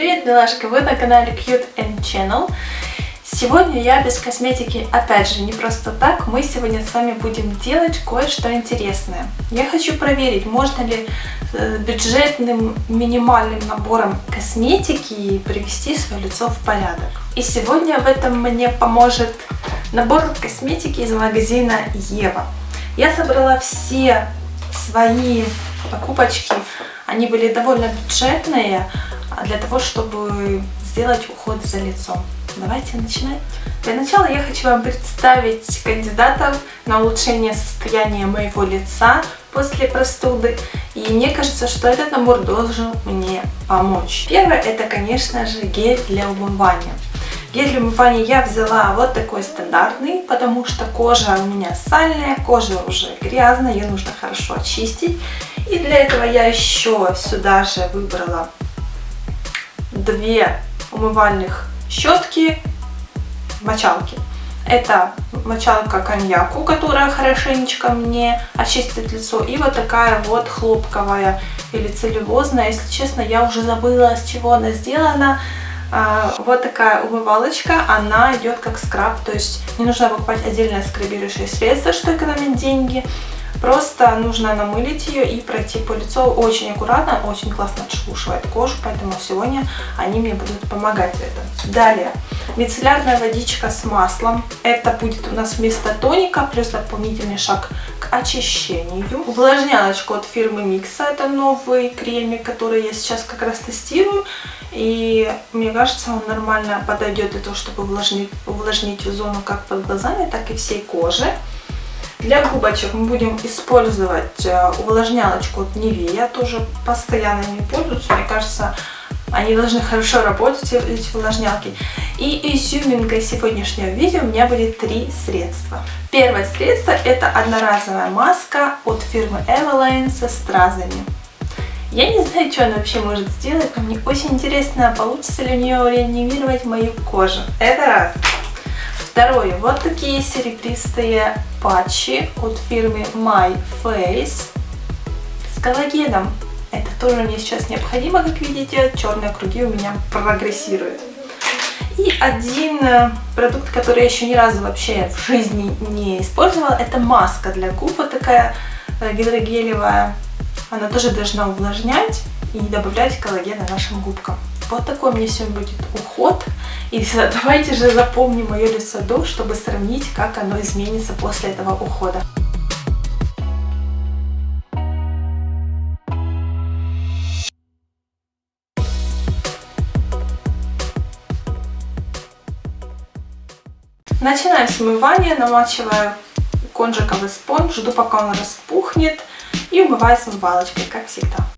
Привет, милашка! Вы на канале Cute and Channel. Сегодня я без косметики, опять же, не просто так. Мы сегодня с вами будем делать кое-что интересное. Я хочу проверить, можно ли э, бюджетным минимальным набором косметики привести свое лицо в порядок. И сегодня в этом мне поможет набор косметики из магазина Ева. Я собрала все свои покупочки они были довольно бюджетные для того, чтобы сделать уход за лицом. Давайте начинать. Для начала я хочу вам представить кандидатов на улучшение состояния моего лица после простуды. И мне кажется, что этот набор должен мне помочь. Первое это, конечно же, гель для умывания. Гель для умывания я взяла вот такой стандартный, потому что кожа у меня сальная, кожа уже грязная, ее нужно хорошо очистить. И для этого я еще сюда же выбрала две умывальных щетки, мочалки. Это мочалка коньяку, которая хорошенечко мне очистит лицо. И вот такая вот хлопковая или целлюлозная. Если честно, я уже забыла, с чего она сделана. А, вот такая умывалочка, она идет как скраб. То есть не нужно покупать отдельное скрабирующее средство, что экономит деньги. Просто нужно намылить ее и пройти по лицу очень аккуратно, очень классно отшелушивает кожу, поэтому сегодня они мне будут помогать в этом. Далее, мицеллярная водичка с маслом. Это будет у нас вместо тоника, плюс дополнительный шаг к очищению. Увлажнялочку от фирмы Микса, это новый кремик, который я сейчас как раз тестирую. И мне кажется, он нормально подойдет для того, чтобы увлажнить, увлажнить зону как под глазами, так и всей кожи. Для губочек мы будем использовать э, увлажнялочку от Nivea. Тоже постоянно не пользуюсь. Мне кажется, они должны хорошо работать, эти увлажнялки. И изюминкой сегодняшнего видео у меня будет три средства. Первое средство это одноразовая маска от фирмы Eveline со стразами. Я не знаю, что она вообще может сделать, но мне очень интересно, получится ли у нее реанимировать мою кожу. Это раз. Второе. Вот такие серебристые патчи от фирмы My Face с коллагеном. Это тоже мне сейчас необходимо, как видите. Черные круги у меня прогрессируют. И один э, продукт, который я еще ни разу вообще в жизни не использовала, это маска для губ. Вот такая э, гидрогелевая. Она тоже должна увлажнять и добавлять коллагена нашим губкам. Вот такой у меня сегодня будет уход. И давайте же запомним мое лицо до, чтобы сравнить, как оно изменится после этого ухода. Начинаем с умывания, намачиваю конжиковый спонж, жду пока он распухнет и умываю с умывалочкой, как всегда.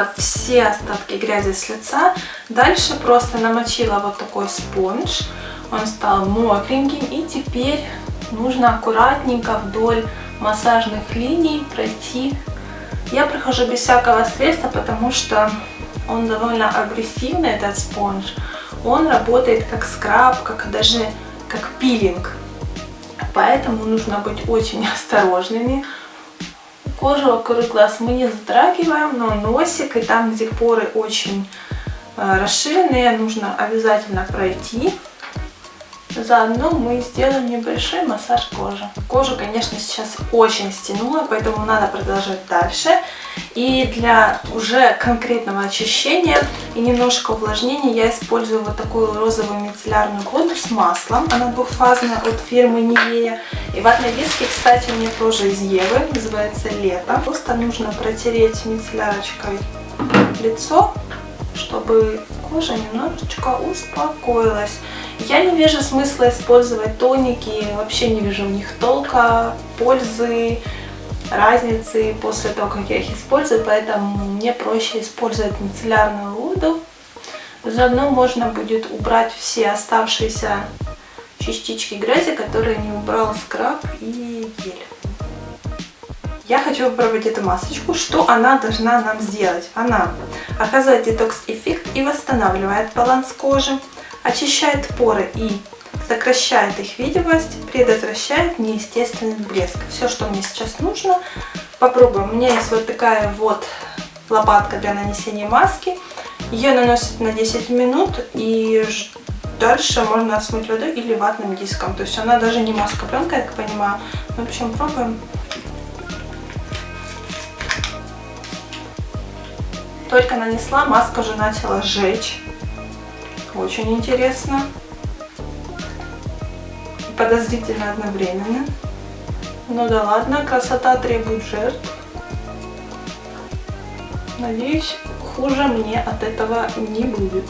Смыла все остатки грязи с лица. Дальше просто намочила вот такой спонж. Он стал мокреньким. И теперь нужно аккуратненько вдоль массажных линий пройти. Я прохожу без всякого средства, потому что он довольно агрессивный, этот спонж. Он работает как скраб, как даже как пилинг. Поэтому нужно быть очень осторожными. Кожу вокруг глаз мы не затрагиваем, но носик и там, где поры очень э, расширенные, нужно обязательно пройти. Заодно мы сделаем небольшой массаж кожи. Кожу, конечно, сейчас очень стянула, поэтому надо продолжать дальше. И для уже конкретного очищения и немножко увлажнения я использую вот такую розовую мицеллярную воду с маслом. Она двухфазная от фирмы Nivea. И ватные диски, кстати, у меня тоже из Евы, называется Лето. Просто нужно протереть мицеллярочкой лицо, чтобы кожа немножечко успокоилась. Я не вижу смысла использовать тоники, вообще не вижу в них толка, пользы, разницы после того, как я их использую, поэтому мне проще использовать мицеллярную воду. Заодно можно будет убрать все оставшиеся частички грязи, которые не убрал скраб и гель. Я хочу попробовать эту масочку. Что она должна нам сделать? Она оказывает детокс-эффект и восстанавливает баланс кожи, очищает поры и сокращает их видимость, предотвращает неестественный блеск. Все, что мне сейчас нужно. Попробуем. У меня есть вот такая вот лопатка для нанесения маски. Ее наносят на 10 минут и дальше можно смыть водой или ватным диском. То есть она даже не маска пленка, я так понимаю. Ну, в общем, пробуем. Только нанесла, маска уже начала жечь. Очень интересно. Подозрительно одновременно. Ну да ладно, красота требует жертв. Надеюсь, хуже мне от этого не будет.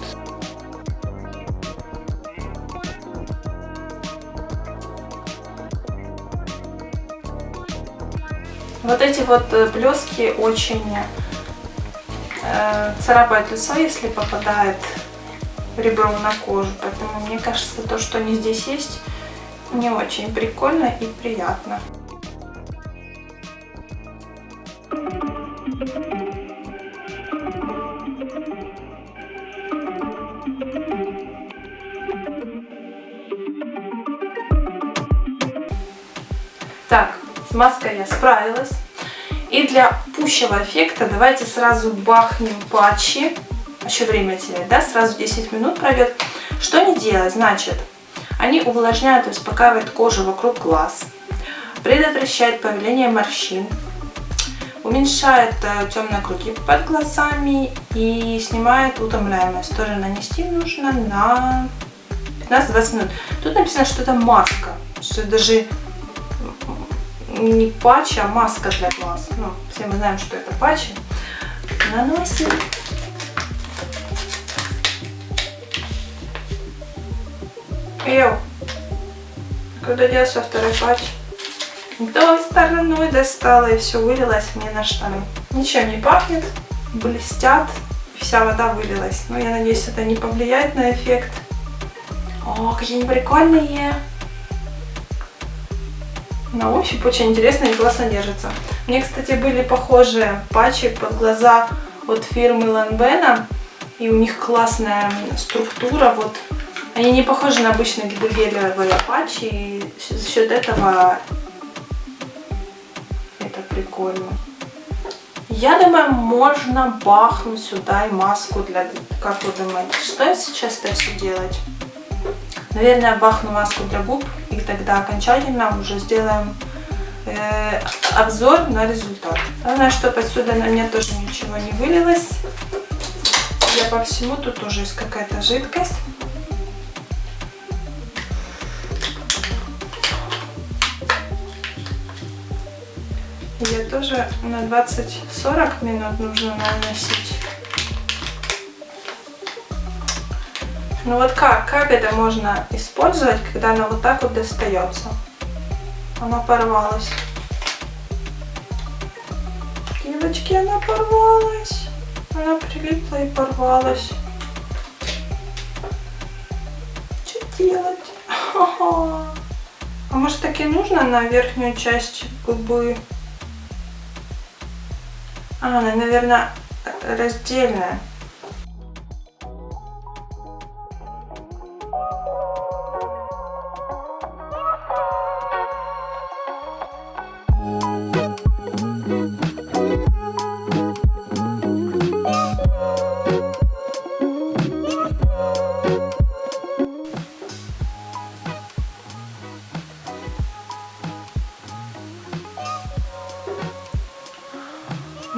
Вот эти вот э, блески очень э, царапают лицо, если попадает ребром на кожу. Поэтому мне кажется, то, что они здесь есть, не очень прикольно и приятно. Так, с маской я справилась. И для пущего эффекта давайте сразу бахнем патчи. Еще время терять, да? Сразу 10 минут пройдет. Что они делают? Значит, они увлажняют и успокаивают кожу вокруг глаз, предотвращают появление морщин, уменьшает э, темные круги под глазами и снимает утомляемость. Тоже нанести нужно на 15-20 минут. Тут написано, что это маска, что даже не патч, а маска для глаз. Ну, все мы знаем, что это патчи. Наносим. Йоу, куда делся второй патч? Той стороной достала и все вылилось мне на штаны. Ничем не пахнет, блестят, вся вода вылилась. Но я надеюсь, это не повлияет на эффект. О, какие они прикольные! На ощупь очень интересно и классно держится. Мне, кстати, были похожие патчи под глаза от фирмы Lanvin. И у них классная структура. Вот Они не похожи на обычные гелевые патчи. И за счет этого это прикольно. Я думаю, можно бахнуть сюда и маску для... Как вы думаете, что я сейчас так все делать? Наверное, бахну маску для губ, и тогда окончательно уже сделаем э, обзор на результат. Главное, чтобы отсюда на мне тоже ничего не вылилось. Я по всему, тут тоже есть какая-то жидкость. Ее тоже на 20-40 минут нужно наносить. Ну вот как? Как это можно использовать, когда она вот так вот достается? Она порвалась. Девочки, она порвалась. Она прилипла и порвалась. Что делать? А может так и нужно на верхнюю часть губы? А, она, наверное, раздельная.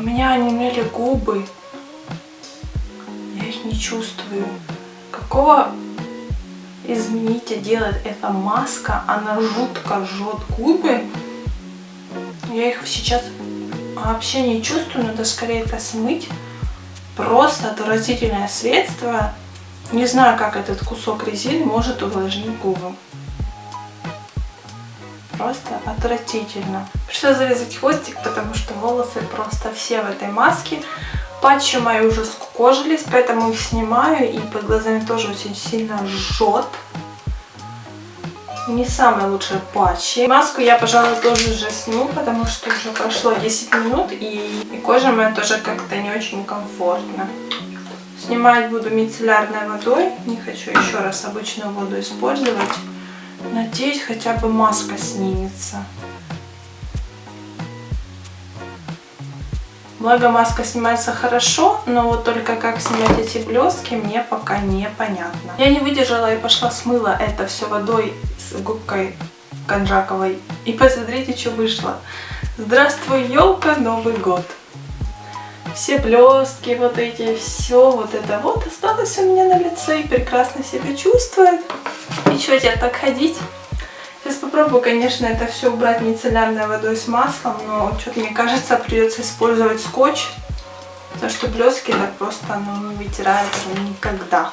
У меня онемели губы. Я их не чувствую. Какого, извините, делает эта маска? Она жутко жжет губы. Я их сейчас вообще не чувствую. Надо скорее это смыть. Просто отвратительное средство. Не знаю, как этот кусок резины может увлажнить губы просто отвратительно. Пришлось завязать хвостик, потому что волосы просто все в этой маске. Патчи мои уже скукожились, поэтому их снимаю. И под глазами тоже очень сильно жжет. Не самые лучшие патчи. Маску я, пожалуй, тоже уже сниму, потому что уже прошло 10 минут. И, и кожа моя тоже как-то не очень комфортно. Снимать буду мицеллярной водой. Не хочу еще раз обычную воду использовать. Надеюсь, хотя бы маска снимется. Благо маска снимается хорошо, но вот только как снять эти блестки мне пока непонятно. Я не выдержала и пошла смыла это все водой с губкой конжаковой. И посмотрите, что вышло. Здравствуй, елка, Новый год все блестки вот эти, все вот это вот осталось у меня на лице и прекрасно себя чувствует. И что теперь так ходить? Сейчас попробую, конечно, это все убрать мицеллярной водой с маслом, но что-то мне кажется придется использовать скотч, потому что блестки так просто ну, не вытираются никогда.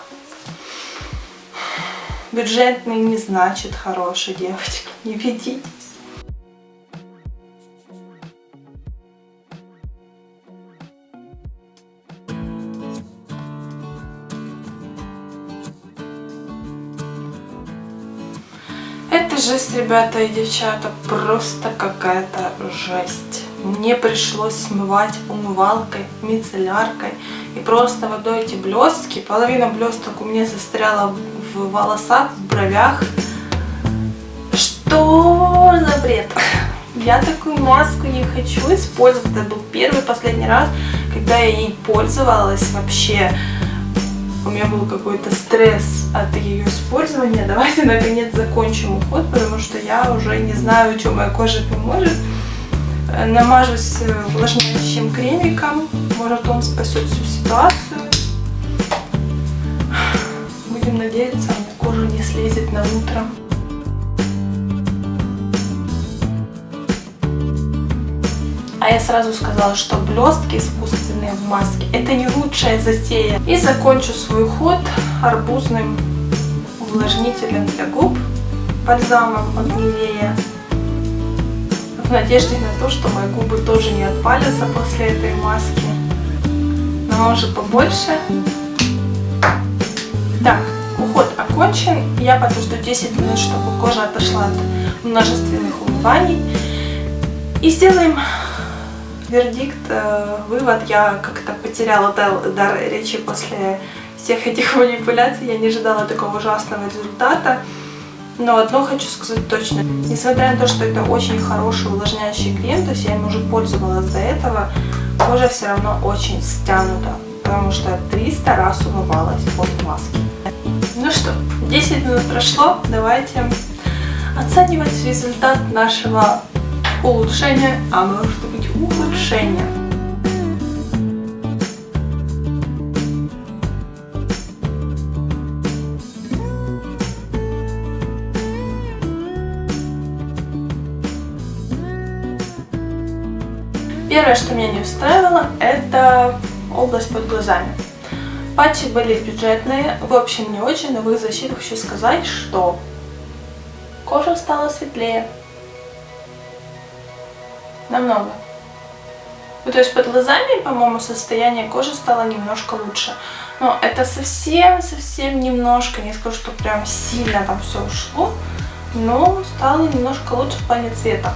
Бюджетный не значит хороший, девочки, не ведитесь. Жесть, ребята и девчата, просто какая-то жесть. Мне пришлось смывать умывалкой, мицелляркой и просто водой эти блестки. Половина блесток у меня застряла в волосах, в бровях. Что за бред? Я такую маску не хочу использовать. Это был первый последний раз, когда я ей пользовалась вообще у меня был какой-то стресс от ее использования. Давайте наконец закончим уход, потому что я уже не знаю, что моя кожа поможет. Э, намажусь э, увлажняющим кремиком, может он спасет всю ситуацию. Будем надеяться, кожа не слезет на утро. Я сразу сказала, что блестки искусственные в маске это не лучшая затея. И закончу свой ход арбузным увлажнителем для губ, бальзамом от Нивея. В надежде на то, что мои губы тоже не отпалятся после этой маски. Но может побольше. Так, уход окончен. Я подожду 10 минут, чтобы кожа отошла от множественных умываний. И сделаем вердикт, э, вывод. Я как-то потеряла дар, речи после всех этих манипуляций. Я не ожидала такого ужасного результата. Но одно хочу сказать точно. Несмотря на то, что это очень хороший увлажняющий крем, то есть я им уже пользовалась до этого, кожа все равно очень стянута. Потому что 300 раз умывалась под маски. Ну что, 10 минут прошло. Давайте оценивать результат нашего улучшения, а может улучшения. Первое, что меня не устраивало, это область под глазами. Патчи были бюджетные, в общем не очень, но в их защиту хочу сказать, что кожа стала светлее, намного. Ну, то есть под глазами, по-моему, состояние кожи стало немножко лучше. Но это совсем-совсем немножко, не скажу, что прям сильно там все ушло, но стало немножко лучше в плане цвета.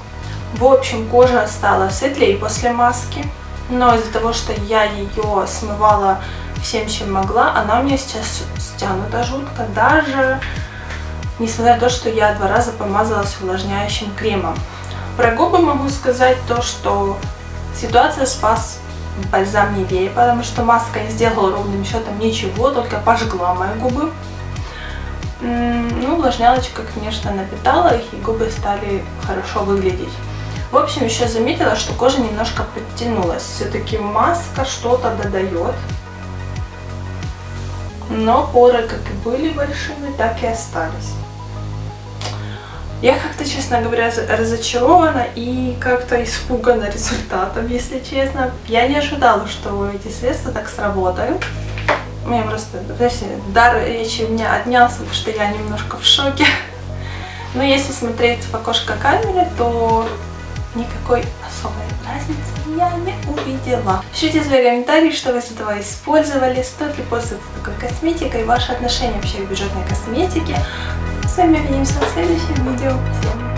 В общем, кожа стала светлее после маски, но из-за того, что я ее смывала всем, чем могла, она у меня сейчас стянута жутко, даже несмотря на то, что я два раза помазалась увлажняющим кремом. Про губы могу сказать то, что ситуация спас бальзам Нивея, потому что маска не сделала ровным счетом ничего, только пожгла мои губы. Ну, увлажнялочка, конечно, напитала их, и губы стали хорошо выглядеть. В общем, еще заметила, что кожа немножко подтянулась. Все-таки маска что-то додает. Но поры как и были большими, так и остались. Я как-то, честно говоря, разочарована и как-то испугана результатом, если честно. Я не ожидала, что эти средства так сработают. Меня просто, знаете, дар речи у меня отнялся, потому что я немножко в шоке. Но если смотреть в окошко камеры, то никакой особой разницы я не увидела. Пишите свои комментарии, что вы из этого использовали, стоит ли пользоваться такой косметикой, ваши отношения вообще к бюджетной косметике. С вами увидимся в следующем видео. Всем!